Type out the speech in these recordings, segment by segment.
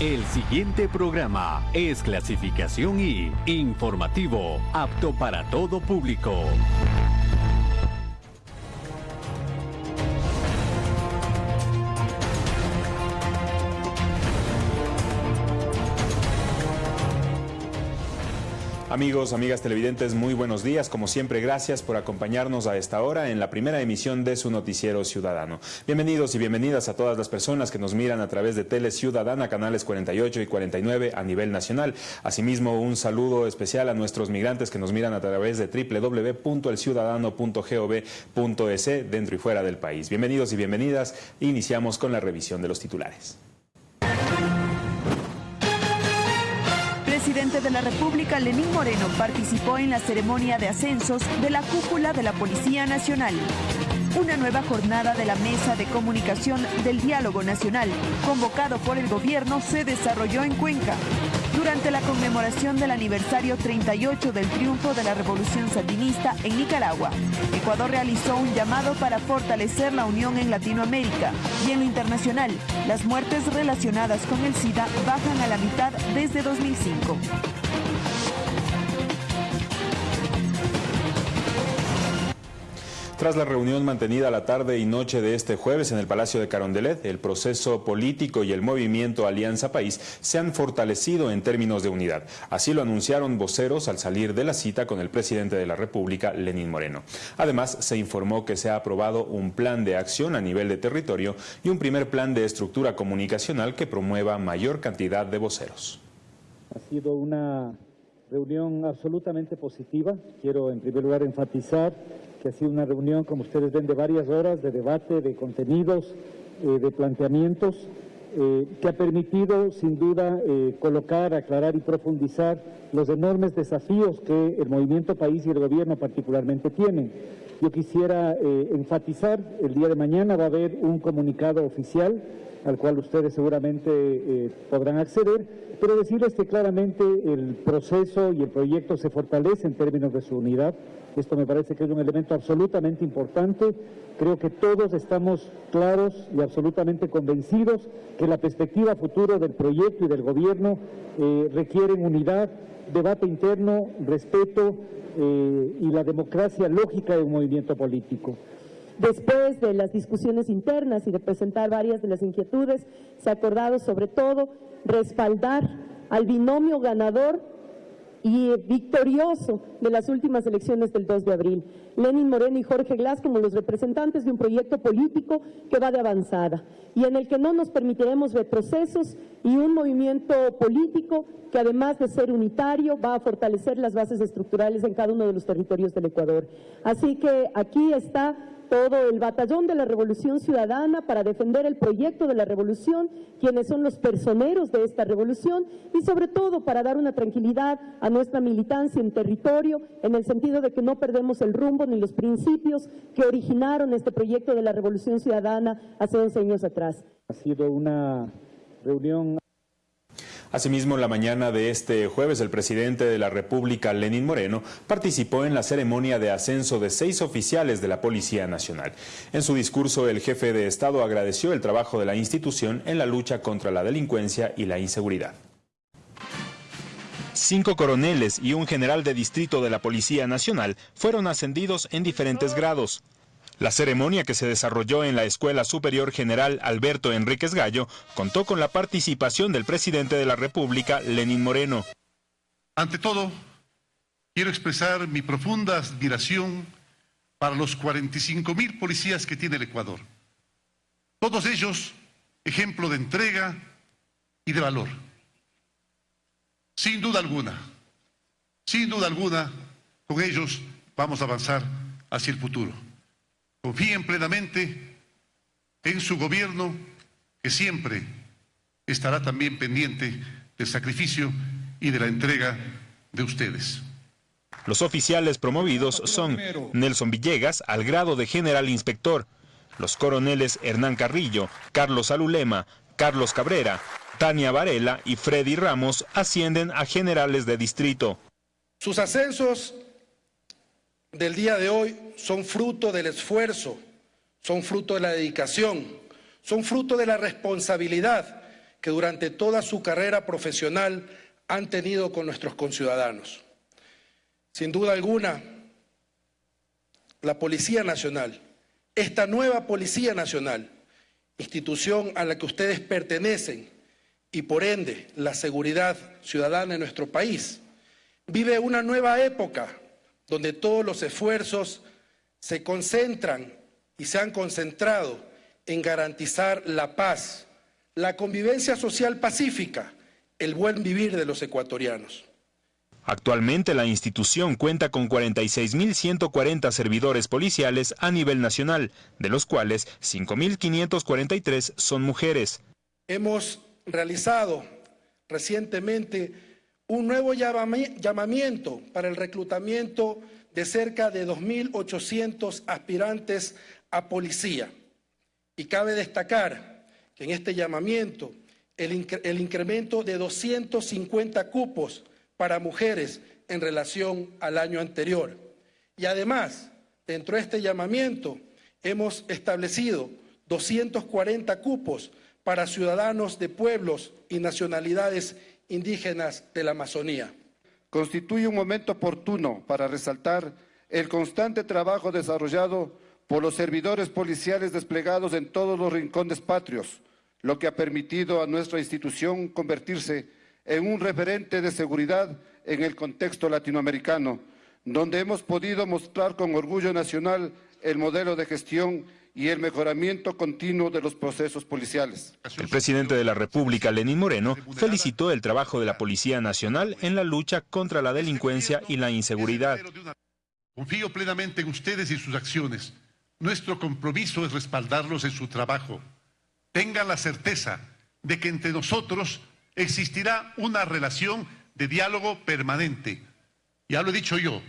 El siguiente programa es clasificación y informativo, apto para todo público. Amigos, amigas televidentes, muy buenos días. Como siempre, gracias por acompañarnos a esta hora en la primera emisión de su noticiero ciudadano. Bienvenidos y bienvenidas a todas las personas que nos miran a través de Tele Ciudadana, canales 48 y 49 a nivel nacional. Asimismo, un saludo especial a nuestros migrantes que nos miran a través de www.elciudadano.gov.es dentro y fuera del país. Bienvenidos y bienvenidas. Iniciamos con la revisión de los titulares. Presidente de la República, Lenín Moreno, participó en la ceremonia de ascensos de la cúpula de la Policía Nacional. Una nueva jornada de la Mesa de Comunicación del Diálogo Nacional, convocado por el gobierno, se desarrolló en Cuenca. Durante la conmemoración del aniversario 38 del triunfo de la Revolución Sandinista en Nicaragua, Ecuador realizó un llamado para fortalecer la unión en Latinoamérica y en lo internacional. Las muertes relacionadas con el SIDA bajan a la mitad desde 2005. Tras la reunión mantenida la tarde y noche de este jueves en el Palacio de Carondelet, el proceso político y el movimiento Alianza País se han fortalecido en términos de unidad. Así lo anunciaron voceros al salir de la cita con el presidente de la República, Lenín Moreno. Además, se informó que se ha aprobado un plan de acción a nivel de territorio y un primer plan de estructura comunicacional que promueva mayor cantidad de voceros. Ha sido una reunión absolutamente positiva. Quiero en primer lugar enfatizar que ha sido una reunión, como ustedes ven, de varias horas de debate, de contenidos, eh, de planteamientos, eh, que ha permitido sin duda eh, colocar, aclarar y profundizar los enormes desafíos que el movimiento país y el gobierno particularmente tienen. Yo quisiera enfatizar, el día de mañana va a haber un comunicado oficial al cual ustedes seguramente podrán acceder, pero decirles que claramente el proceso y el proyecto se fortalece en términos de su unidad, esto me parece que es un elemento absolutamente importante. Creo que todos estamos claros y absolutamente convencidos que la perspectiva futura del proyecto y del gobierno eh, requieren unidad, debate interno, respeto eh, y la democracia lógica de un movimiento político. Después de las discusiones internas y de presentar varias de las inquietudes, se ha acordado sobre todo respaldar al binomio ganador y victorioso de las últimas elecciones del 2 de abril. Lenin Moreno y Jorge Glass como los representantes de un proyecto político que va de avanzada y en el que no nos permitiremos retrocesos y un movimiento político que además de ser unitario va a fortalecer las bases estructurales en cada uno de los territorios del Ecuador. Así que aquí está todo el batallón de la Revolución Ciudadana para defender el proyecto de la revolución, quienes son los personeros de esta revolución y sobre todo para dar una tranquilidad a nuestra militancia en territorio en el sentido de que no perdemos el rumbo ni los principios que originaron este proyecto de la Revolución Ciudadana hace 11 años atrás. Ha sido una reunión Asimismo, la mañana de este jueves, el presidente de la República, Lenín Moreno, participó en la ceremonia de ascenso de seis oficiales de la Policía Nacional. En su discurso, el jefe de Estado agradeció el trabajo de la institución en la lucha contra la delincuencia y la inseguridad. Cinco coroneles y un general de distrito de la Policía Nacional fueron ascendidos en diferentes grados. La ceremonia que se desarrolló en la Escuela Superior General Alberto Enríquez Gallo contó con la participación del presidente de la República, Lenín Moreno. Ante todo, quiero expresar mi profunda admiración para los 45 mil policías que tiene el Ecuador. Todos ellos ejemplo de entrega y de valor. Sin duda alguna, sin duda alguna, con ellos vamos a avanzar hacia el futuro. Confíen plenamente en su gobierno, que siempre estará también pendiente del sacrificio y de la entrega de ustedes. Los oficiales promovidos son Nelson Villegas al grado de general inspector, los coroneles Hernán Carrillo, Carlos Alulema, Carlos Cabrera, Tania Varela y Freddy Ramos ascienden a generales de distrito. Sus ascensos del día de hoy son fruto del esfuerzo, son fruto de la dedicación, son fruto de la responsabilidad que durante toda su carrera profesional han tenido con nuestros conciudadanos. Sin duda alguna, la Policía Nacional, esta nueva Policía Nacional, institución a la que ustedes pertenecen y por ende la seguridad ciudadana en nuestro país, vive una nueva época donde todos los esfuerzos se concentran y se han concentrado en garantizar la paz, la convivencia social pacífica, el buen vivir de los ecuatorianos. Actualmente la institución cuenta con 46.140 servidores policiales a nivel nacional, de los cuales 5.543 son mujeres. Hemos realizado recientemente un nuevo llamamiento para el reclutamiento de cerca de 2.800 aspirantes a policía. Y cabe destacar que en este llamamiento el, el incremento de 250 cupos para mujeres en relación al año anterior. Y además, dentro de este llamamiento, hemos establecido 240 cupos para ciudadanos de pueblos y nacionalidades indígenas de la Amazonía. Constituye un momento oportuno para resaltar el constante trabajo desarrollado por los servidores policiales desplegados en todos los rincones patrios, lo que ha permitido a nuestra institución convertirse en un referente de seguridad en el contexto latinoamericano, donde hemos podido mostrar con orgullo nacional el modelo de gestión y el mejoramiento continuo de los procesos policiales. El presidente de la República, Lenín Moreno, felicitó el trabajo de la Policía Nacional en la lucha contra la delincuencia y la inseguridad. Confío plenamente en ustedes y sus acciones. Nuestro compromiso es respaldarlos en su trabajo. Tengan la certeza de que entre nosotros existirá una relación de diálogo permanente. Ya lo he dicho yo,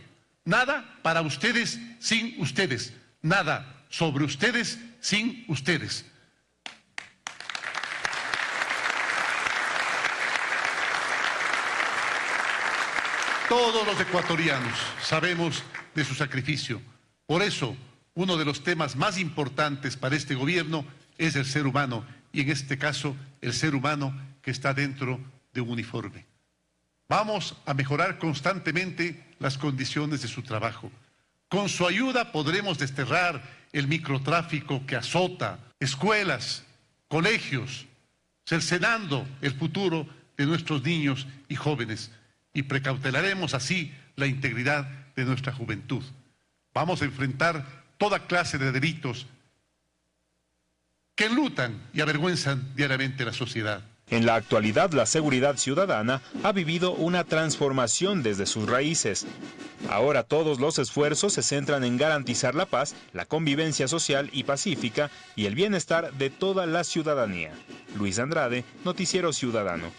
nada para ustedes sin ustedes, nada sobre ustedes sin ustedes. Todos los ecuatorianos sabemos de su sacrificio. Por eso, uno de los temas más importantes para este gobierno es el ser humano y en este caso el ser humano que está dentro de un uniforme. Vamos a mejorar constantemente las condiciones de su trabajo. Con su ayuda podremos desterrar el microtráfico que azota escuelas, colegios, cercenando el futuro de nuestros niños y jóvenes y precautelaremos así la integridad de nuestra juventud. Vamos a enfrentar toda clase de delitos que enlutan y avergüenzan diariamente la sociedad. En la actualidad, la seguridad ciudadana ha vivido una transformación desde sus raíces. Ahora todos los esfuerzos se centran en garantizar la paz, la convivencia social y pacífica y el bienestar de toda la ciudadanía. Luis Andrade, Noticiero Ciudadano.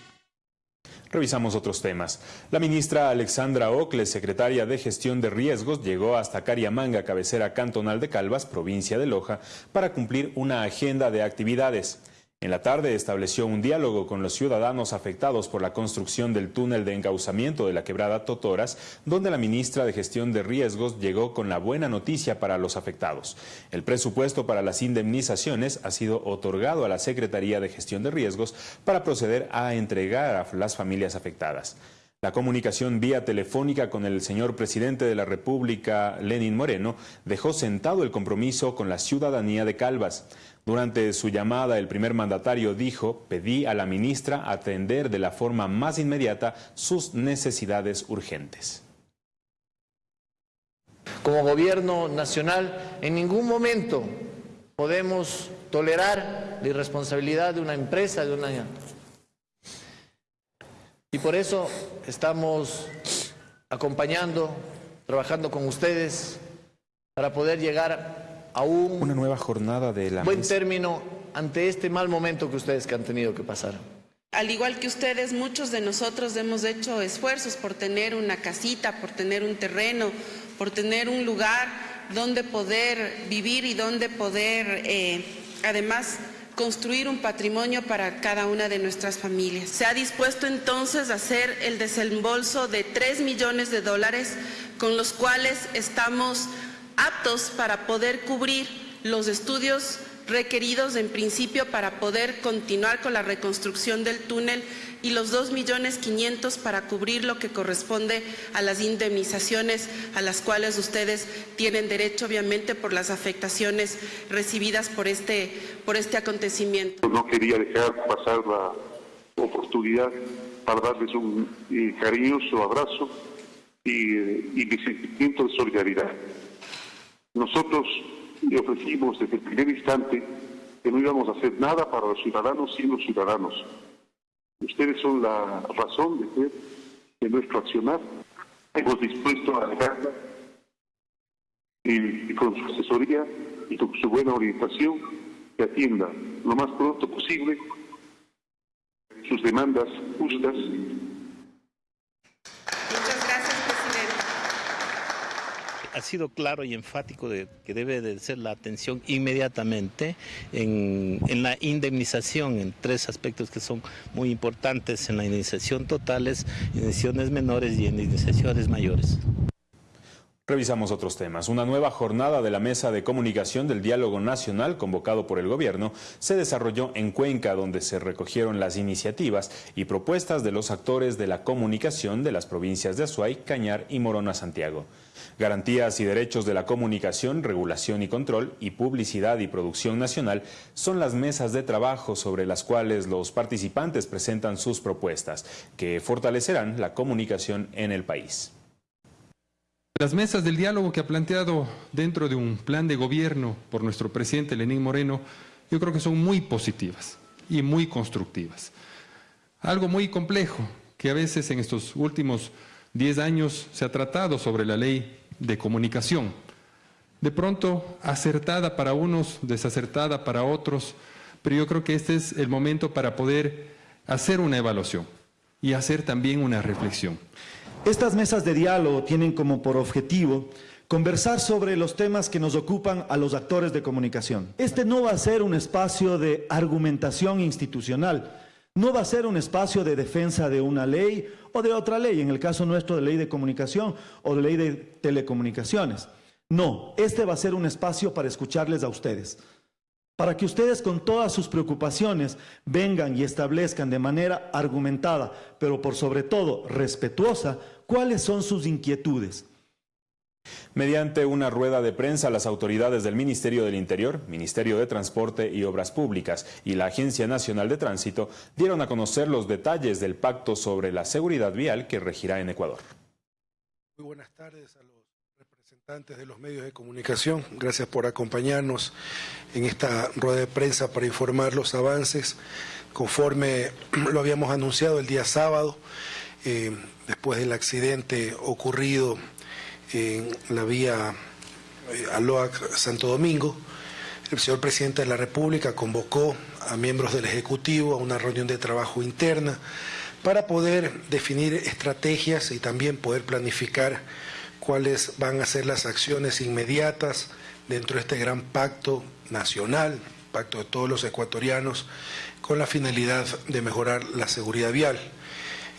Revisamos otros temas. La ministra Alexandra Ocle, secretaria de Gestión de Riesgos, llegó hasta Cariamanga, cabecera cantonal de Calvas, provincia de Loja, para cumplir una agenda de actividades. En la tarde estableció un diálogo con los ciudadanos afectados por la construcción del túnel de encauzamiento de la quebrada Totoras, donde la ministra de Gestión de Riesgos llegó con la buena noticia para los afectados. El presupuesto para las indemnizaciones ha sido otorgado a la Secretaría de Gestión de Riesgos para proceder a entregar a las familias afectadas. La comunicación vía telefónica con el señor presidente de la República, Lenin Moreno, dejó sentado el compromiso con la ciudadanía de Calvas. Durante su llamada, el primer mandatario dijo, pedí a la ministra atender de la forma más inmediata sus necesidades urgentes. Como gobierno nacional, en ningún momento podemos tolerar la irresponsabilidad de una empresa, de una... Y por eso estamos acompañando, trabajando con ustedes para poder llegar a una nueva jornada de la buen término ante este mal momento que ustedes que han tenido que pasar. Al igual que ustedes, muchos de nosotros hemos hecho esfuerzos por tener una casita, por tener un terreno, por tener un lugar donde poder vivir y donde poder, eh, además, construir un patrimonio para cada una de nuestras familias. Se ha dispuesto entonces a hacer el desembolso de 3 millones de dólares con los cuales estamos aptos para poder cubrir los estudios requeridos en principio para poder continuar con la reconstrucción del túnel y los 2.500.000 millones para cubrir lo que corresponde a las indemnizaciones a las cuales ustedes tienen derecho, obviamente, por las afectaciones recibidas por este, por este acontecimiento. No quería dejar pasar la oportunidad para darles un eh, cariñoso abrazo y, eh, y mi sentimiento de solidaridad. Nosotros le ofrecimos desde el primer instante que no íbamos a hacer nada para los ciudadanos sin los ciudadanos. Ustedes son la razón de ser de nuestro accionar. Hemos dispuesto a dejarla y, y con su asesoría y con su buena orientación que atienda lo más pronto posible sus demandas justas ha sido claro y enfático de que debe de ser la atención inmediatamente en, la indemnización, en tres aspectos que son muy importantes en la indemnización totales, indemnizaciones menores y indemnizaciones mayores. Revisamos otros temas. Una nueva jornada de la Mesa de Comunicación del Diálogo Nacional convocado por el Gobierno se desarrolló en Cuenca, donde se recogieron las iniciativas y propuestas de los actores de la comunicación de las provincias de Azuay, Cañar y Morona Santiago. Garantías y derechos de la comunicación, regulación y control y publicidad y producción nacional son las mesas de trabajo sobre las cuales los participantes presentan sus propuestas, que fortalecerán la comunicación en el país. Las mesas del diálogo que ha planteado dentro de un plan de gobierno por nuestro presidente Lenín Moreno, yo creo que son muy positivas y muy constructivas. Algo muy complejo que a veces en estos últimos 10 años se ha tratado sobre la ley de comunicación. De pronto acertada para unos, desacertada para otros, pero yo creo que este es el momento para poder hacer una evaluación y hacer también una reflexión. Estas mesas de diálogo tienen como por objetivo conversar sobre los temas que nos ocupan a los actores de comunicación. Este no va a ser un espacio de argumentación institucional, no va a ser un espacio de defensa de una ley o de otra ley, en el caso nuestro de ley de comunicación o de ley de telecomunicaciones. No, este va a ser un espacio para escucharles a ustedes para que ustedes con todas sus preocupaciones vengan y establezcan de manera argumentada, pero por sobre todo respetuosa, cuáles son sus inquietudes. Mediante una rueda de prensa, las autoridades del Ministerio del Interior, Ministerio de Transporte y Obras Públicas y la Agencia Nacional de Tránsito dieron a conocer los detalles del pacto sobre la seguridad vial que regirá en Ecuador. Muy buenas tardes a los representantes de los medios de comunicación. Gracias por acompañarnos en esta rueda de prensa para informar los avances conforme lo habíamos anunciado el día sábado. Eh, después del accidente ocurrido en la vía eh, Aloac Santo Domingo, el señor presidente de la República convocó a miembros del Ejecutivo a una reunión de trabajo interna para poder definir estrategias y también poder planificar cuáles van a ser las acciones inmediatas dentro de este gran pacto nacional, pacto de todos los ecuatorianos, con la finalidad de mejorar la seguridad vial.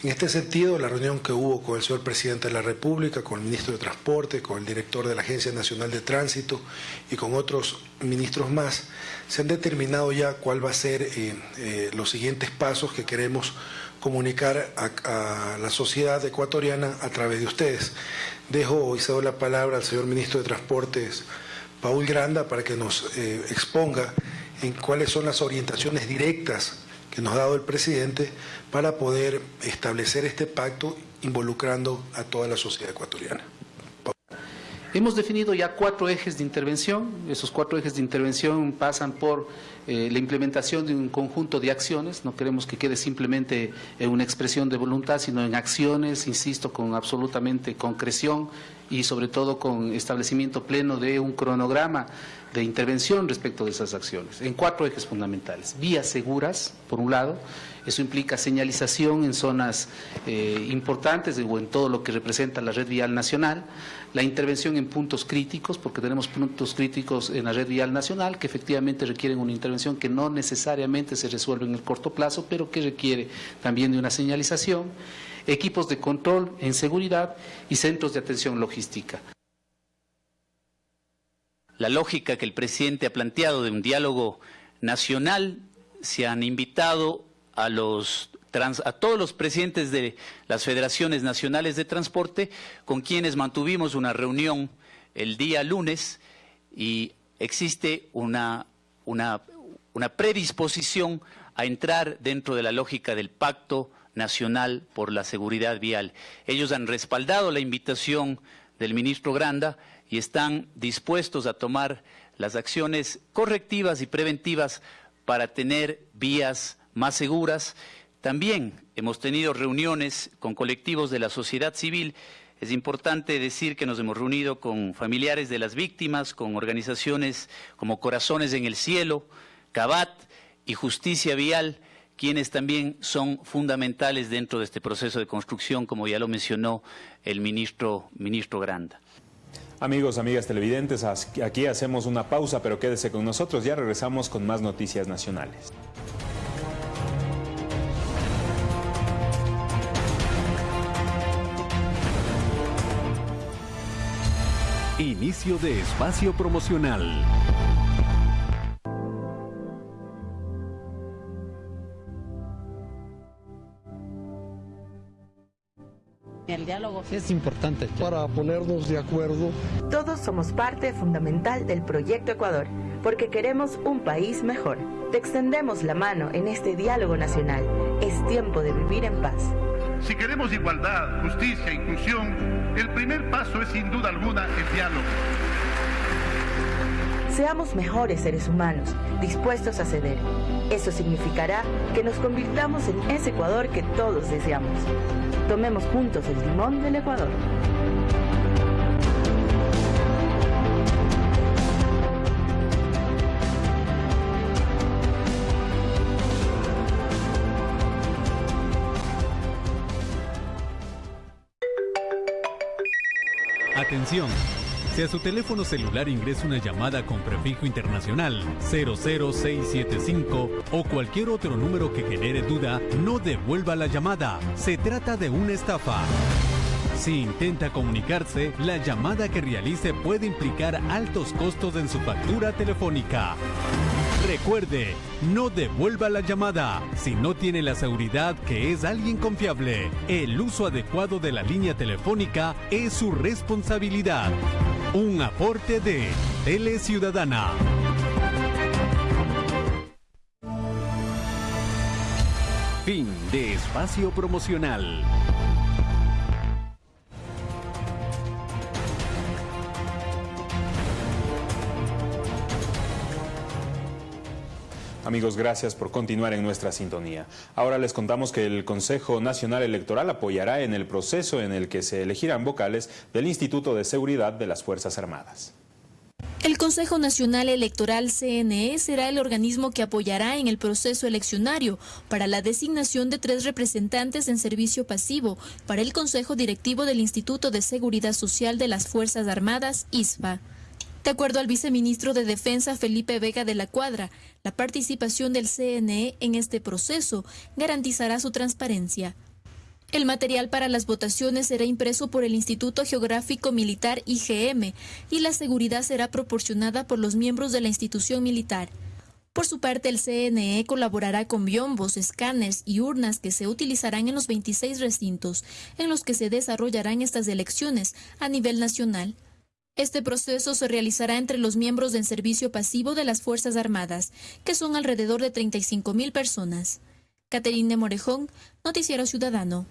En este sentido, la reunión que hubo con el señor presidente de la República, con el ministro de Transporte, con el director de la Agencia Nacional de Tránsito y con otros ministros más, se han determinado ya cuál va a ser eh, eh, los siguientes pasos que queremos comunicar a, la sociedad ecuatoriana a través de ustedes. Dejo y cedo la palabra al señor ministro de Transportes, Paul Granda, para que nos eh, exponga en cuáles son las orientaciones directas que nos ha dado el presidente para poder establecer este pacto involucrando a toda la sociedad ecuatoriana. Hemos definido ya cuatro ejes de intervención. Esos cuatro ejes de intervención pasan por eh, la implementación de un conjunto de acciones. No queremos que quede simplemente en una expresión de voluntad, sino en acciones, insisto, con absolutamente concreción y sobre todo con establecimiento pleno de un cronograma de intervención respecto de esas acciones, en cuatro ejes fundamentales. Vías seguras, por un lado, eso implica señalización en zonas eh, importantes o en todo lo que representa la red vial nacional, la intervención en puntos críticos, porque tenemos puntos críticos en la red vial nacional que efectivamente requieren una intervención que no necesariamente se resuelve en el corto plazo, pero que requiere también de una señalización, equipos de control en seguridad y centros de atención logística. La lógica que el presidente ha planteado de un diálogo nacional, se han invitado a, los, a todos los presidentes de las federaciones nacionales de transporte, con quienes mantuvimos una reunión el día lunes y existe una, predisposición a entrar dentro de la lógica del pacto nacional por la seguridad vial. Ellos han respaldado la invitación del ministro Granda y están dispuestos a tomar las acciones correctivas y preventivas para tener vías más seguras. También hemos tenido reuniones con colectivos de la sociedad civil. Es importante decir que nos hemos reunido con familiares de las víctimas, con organizaciones como Corazones en el Cielo, CABAT y Justicia Vial, quienes también son fundamentales dentro de este proceso de construcción, como ya lo mencionó el ministro, Granda. Amigos, amigas televidentes, aquí hacemos una pausa, pero quédese con nosotros, ya regresamos con más noticias nacionales. Inicio de espacio promocional. El diálogo es importante para ponernos de acuerdo. Todos somos parte fundamental del proyecto Ecuador, porque queremos un país mejor. Te extendemos la mano en este diálogo nacional. Es tiempo de vivir en paz. Si queremos igualdad, justicia, e inclusión, el primer paso es sin duda alguna el diálogo. Seamos mejores seres humanos, dispuestos a ceder. Eso significará que nos convirtamos en ese Ecuador que todos deseamos. Tomemos juntos el timón del Ecuador. Atención. Si a su teléfono celular ingresa una llamada con prefijo internacional 00675 o cualquier otro número que genere duda, no devuelva la llamada. Se trata de una estafa. Si intenta comunicarse, la llamada que realice puede implicar altos costos en su factura telefónica. Recuerde, no devuelva la llamada si no tiene la seguridad que es alguien confiable. El uso adecuado de la línea telefónica es su responsabilidad. Un aporte de Tele Ciudadana. Fin de espacio promocional. Amigos, gracias por continuar en nuestra sintonía. Ahora les contamos que el Consejo Nacional Electoral apoyará en el proceso en el que se elegirán vocales del Instituto de Seguridad de las Fuerzas Armadas. El Consejo Nacional Electoral CNE será el organismo que apoyará en el proceso eleccionario para la designación de tres representantes en servicio pasivo para el Consejo Directivo del Instituto de Seguridad Social de las Fuerzas Armadas, ISFA. De acuerdo al viceministro de Defensa Felipe Vega de la Cuadra, la participación del CNE en este proceso garantizará su transparencia. El material para las votaciones será impreso por el Instituto Geográfico Militar IGM y la seguridad será proporcionada por los miembros de la institución militar. Por su parte, el CNE colaborará con biombos, escáneres y urnas que se utilizarán en los 26 recintos en los que se desarrollarán estas elecciones a nivel nacional. Este proceso se realizará entre los miembros del servicio pasivo de las Fuerzas Armadas, que son alrededor de 35 mil personas. Caterine Morejón, Noticiero Ciudadano.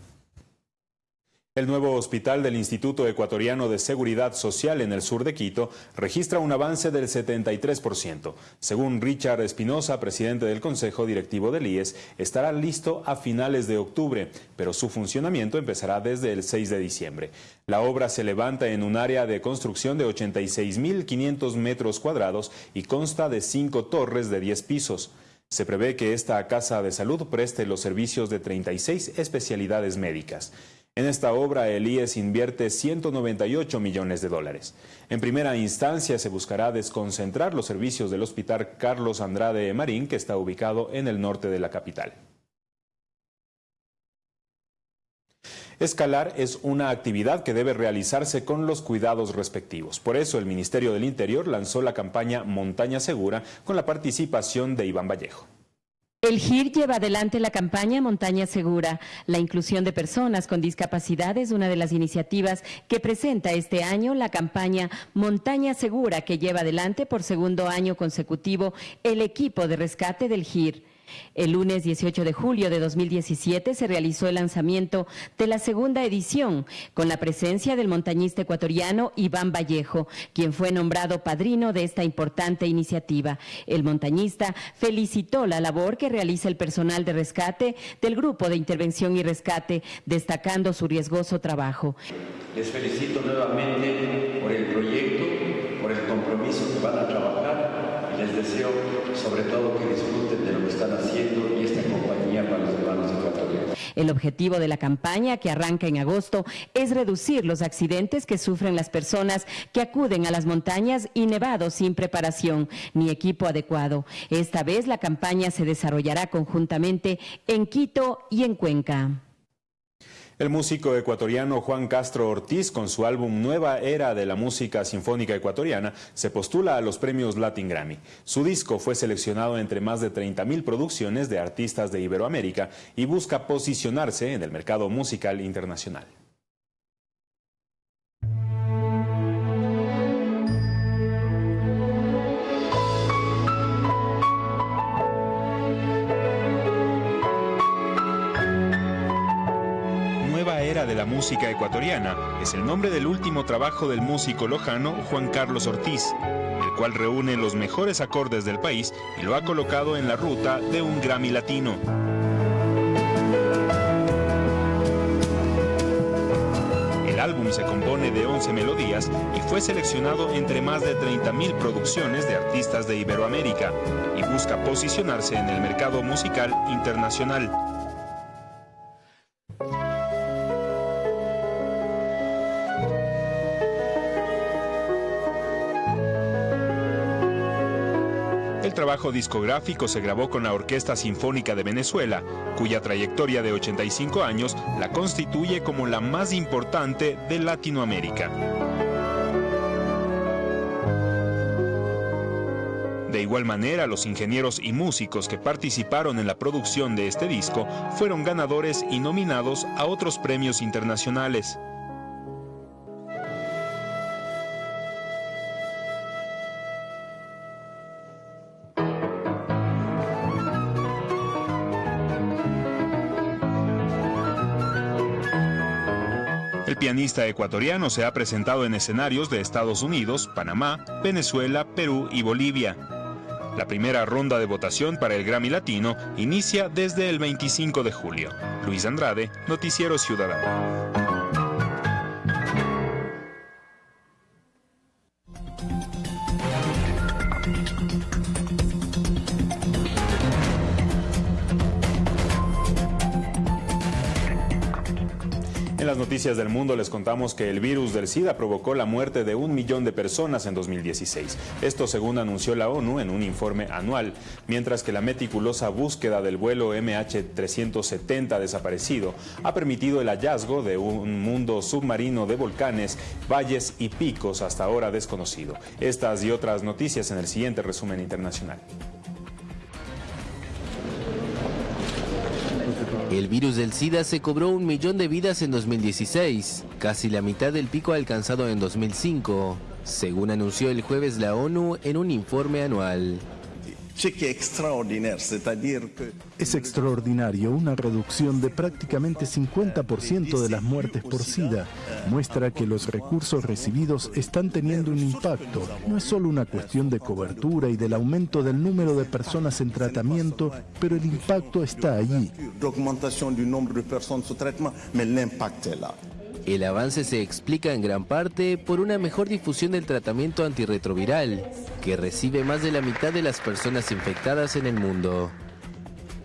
El nuevo hospital del Instituto Ecuatoriano de Seguridad Social en el sur de Quito registra un avance del 73%. Según Richard Espinosa, presidente del Consejo Directivo del IES, estará listo a finales de octubre, pero su funcionamiento empezará desde el 6 de diciembre. La obra se levanta en un área de construcción de 86.500 metros cuadrados y consta de cinco torres de 10 pisos. Se prevé que esta casa de salud preste los servicios de 36 especialidades médicas. En esta obra, el IES invierte 198 millones de dólares. En primera instancia, se buscará desconcentrar los servicios del Hospital Carlos Andrade Marín, que está ubicado en el norte de la capital. Escalar es una actividad que debe realizarse con los cuidados respectivos. Por eso el Ministerio del Interior lanzó la campaña Montaña Segura con la participación de Iván Vallejo. El GIR lleva adelante la campaña Montaña Segura. La inclusión de personas con discapacidad es una de las iniciativas que presenta este año la campaña Montaña Segura que lleva adelante por segundo año consecutivo el equipo de rescate del GIR. El lunes 18 de julio de 2017 se realizó el lanzamiento de la segunda edición con la presencia del montañista ecuatoriano Iván Vallejo, quien fue nombrado padrino de esta importante iniciativa. El montañista felicitó la labor que realiza el personal de rescate del Grupo de Intervención y Rescate, destacando su riesgoso trabajo. Les felicito nuevamente por el proyecto, por el compromiso que van a trabajar y les deseo sobre todo que disfruten de lo que están haciendo y esta compañía para los hermanos ecuatorianos. El objetivo de la campaña, que arranca en agosto, es reducir los accidentes que sufren las personas que acuden a las montañas y nevados sin preparación ni equipo adecuado. Esta vez la campaña se desarrollará conjuntamente en Quito y en Cuenca. El músico ecuatoriano Juan Castro Ortiz, con su álbum Nueva Era de la Música Sinfónica Ecuatoriana, se postula a los premios Latin Grammy. Su disco fue seleccionado entre más de 30.000 producciones de artistas de Iberoamérica y busca posicionarse en el mercado musical internacional. De la música ecuatoriana es el nombre del último trabajo del músico lojano Juan Carlos Ortiz, el cual reúne los mejores acordes del país y lo ha colocado en la ruta de un Grammy latino. El álbum se compone de 11 melodías y fue seleccionado entre más de 30.000 producciones de artistas de Iberoamérica y busca posicionarse en el mercado musical internacional. Discográfico se grabó con la Orquesta Sinfónica de Venezuela, cuya trayectoria de 85 años la constituye como la más importante de Latinoamérica. De igual manera, los ingenieros y músicos que participaron en la producción de este disco fueron ganadores y nominados a otros premios internacionales. El pianista ecuatoriano se ha presentado en escenarios de Estados Unidos, Panamá, Venezuela, Perú y Bolivia. La primera ronda de votación para el Grammy Latino inicia desde el 25 de julio. Luis Andrade, Noticiero Ciudadano. Noticias del mundo les contamos que el virus del SIDA provocó la muerte de un millón de personas en 2016. Esto según anunció la ONU en un informe anual, mientras que la meticulosa búsqueda del vuelo MH370 desaparecido ha permitido el hallazgo de un mundo submarino de volcanes, valles y picos hasta ahora desconocido. Estas y otras noticias en el siguiente resumen internacional. El virus del SIDA se cobró un millón de vidas en 2016, casi la mitad del pico alcanzado en 2005, según anunció el jueves la ONU en un informe anual. Es extraordinario, una reducción de prácticamente 50% de las muertes por SIDA. Muestra que los recursos recibidos están teniendo un impacto. No es solo una cuestión de cobertura y del aumento del número de personas en tratamiento, pero el impacto está allí. El avance se explica en gran parte por una mejor difusión del tratamiento antirretroviral, que recibe más de la mitad de las personas infectadas en el mundo.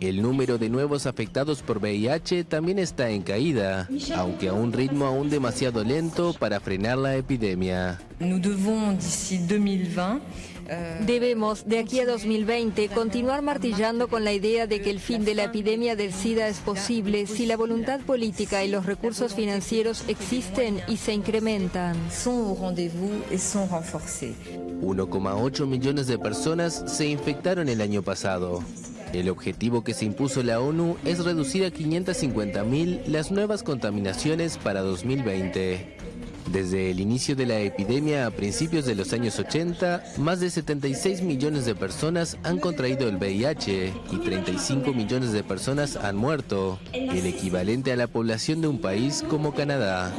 El número de nuevos afectados por VIH también está en caída, aunque a un ritmo aún demasiado lento para frenar la epidemia. Debemos, de aquí a 2020, continuar martillando con la idea de que el fin de la epidemia del SIDA es posible si la voluntad política y los recursos financieros existen y se incrementan. 1,8 millones de personas se infectaron el año pasado. El objetivo que se impuso la ONU es reducir a 550.000 las nuevas contaminaciones para 2020. Desde el inicio de la epidemia a principios de los años 80, más de 76 millones de personas han contraído el VIH y 35 millones de personas han muerto, el equivalente a la población de un país como Canadá.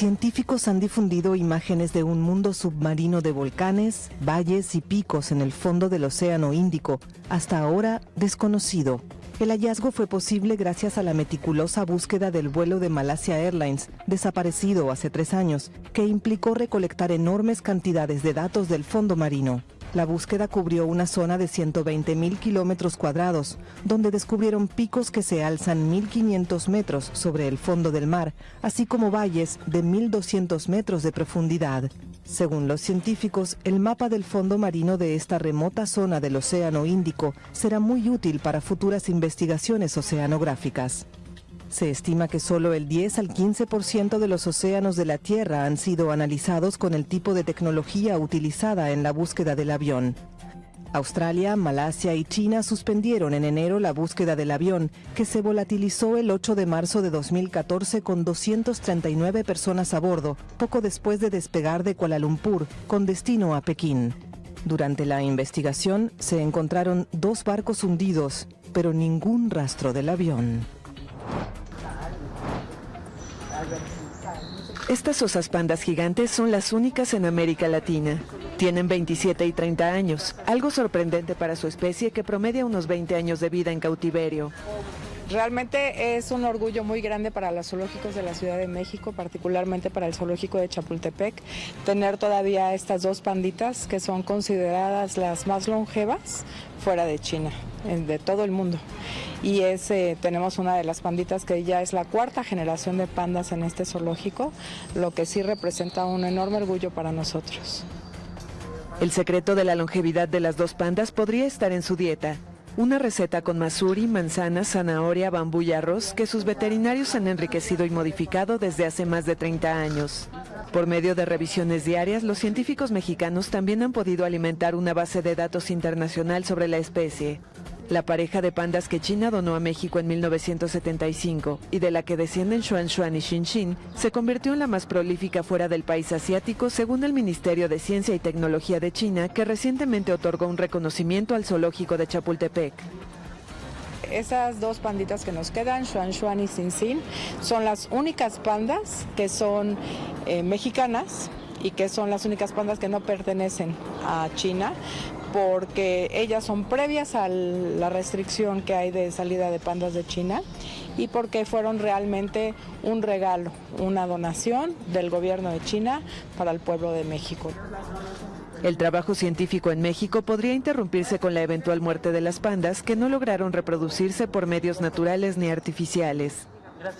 Científicos han difundido imágenes de un mundo submarino de volcanes, valles y picos en el fondo del Océano Índico, hasta ahora desconocido. El hallazgo fue posible gracias a la meticulosa búsqueda del vuelo de Malasia Airlines, desaparecido hace tres años, que implicó recolectar enormes cantidades de datos del fondo marino. La búsqueda cubrió una zona de 120 mil kilómetros cuadrados, donde descubrieron picos que se alzan 1.500 metros sobre el fondo del mar, así como valles de 1.200 metros de profundidad. Según los científicos, el mapa del fondo marino de esta remota zona del Océano Índico será muy útil para futuras investigaciones oceanográficas. Se estima que solo el 10 al 15% de los océanos de la Tierra han sido analizados con el tipo de tecnología utilizada en la búsqueda del avión. Australia, Malasia y China suspendieron en enero la búsqueda del avión, que se volatilizó el 8 de marzo de 2014 con 239 personas a bordo, poco después de despegar de Kuala Lumpur, con destino a Pekín. Durante la investigación se encontraron dos barcos hundidos, pero ningún rastro del avión. Estas osas pandas gigantes son las únicas en América Latina. Tienen 27 y 30 años, algo sorprendente para su especie que promedia unos 20 años de vida en cautiverio. Realmente es un orgullo muy grande para los zoológicos de la Ciudad de México, particularmente para el zoológico de Chapultepec, tener todavía estas dos panditas que son consideradas las más longevas fuera de China, de todo el mundo. Y es, eh, tenemos una de las panditas que ya es la cuarta generación de pandas en este zoológico, lo que sí representa un enorme orgullo para nosotros. El secreto de la longevidad de las dos pandas podría estar en su dieta. Una receta con masuri, manzana, zanahoria, bambú y arroz que sus veterinarios han enriquecido y modificado desde hace más de 30 años. Por medio de revisiones diarias, los científicos mexicanos también han podido alimentar una base de datos internacional sobre la especie. La pareja de pandas que China donó a México en 1975 y de la que descienden Xuan Xuan y Xin Xin se convirtió en la más prolífica fuera del país asiático según el Ministerio de Ciencia y Tecnología de China que recientemente otorgó un reconocimiento al zoológico de Chapultepec. Esas dos panditas que nos quedan, Xuan Xuan y Xin Xin, son las únicas pandas que son eh, mexicanas y que son las únicas pandas que no pertenecen a China, porque ellas son previas a la restricción que hay de salida de pandas de China y porque fueron realmente un regalo, una donación del gobierno de China para el pueblo de México. El trabajo científico en México podría interrumpirse con la eventual muerte de las pandas que no lograron reproducirse por medios naturales ni artificiales.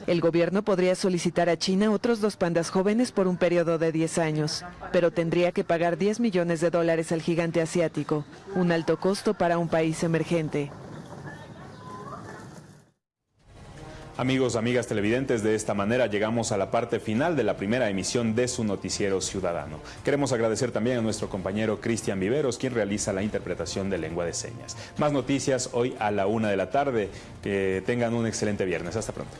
El gobierno podría solicitar a China otros dos pandas jóvenes por un periodo de 10 años, pero tendría que pagar 10 millones de dólares al gigante asiático, un alto costo para un país emergente. Amigos, amigas televidentes, de esta manera llegamos a la parte final de la primera emisión de su noticiero ciudadano. Queremos agradecer también a nuestro compañero Cristian Viveros, quien realiza la interpretación de lengua de señas. Más noticias hoy a la una de la tarde. Que tengan un excelente viernes. Hasta pronto.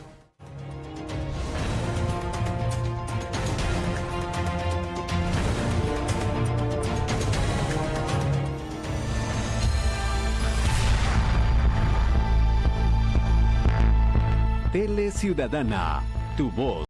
Ciudadana, tu voz.